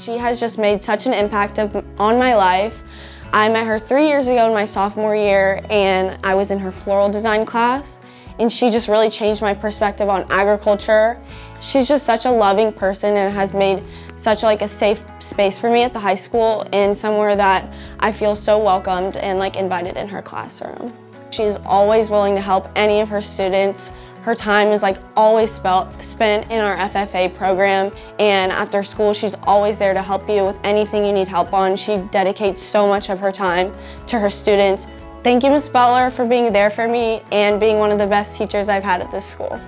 She has just made such an impact of, on my life. I met her three years ago in my sophomore year and I was in her floral design class and she just really changed my perspective on agriculture. She's just such a loving person and has made such like a safe space for me at the high school and somewhere that I feel so welcomed and like invited in her classroom. She's always willing to help any of her students. Her time is like always spent in our FFA program and after school she's always there to help you with anything you need help on. She dedicates so much of her time to her students. Thank you, Ms. Butler, for being there for me and being one of the best teachers I've had at this school.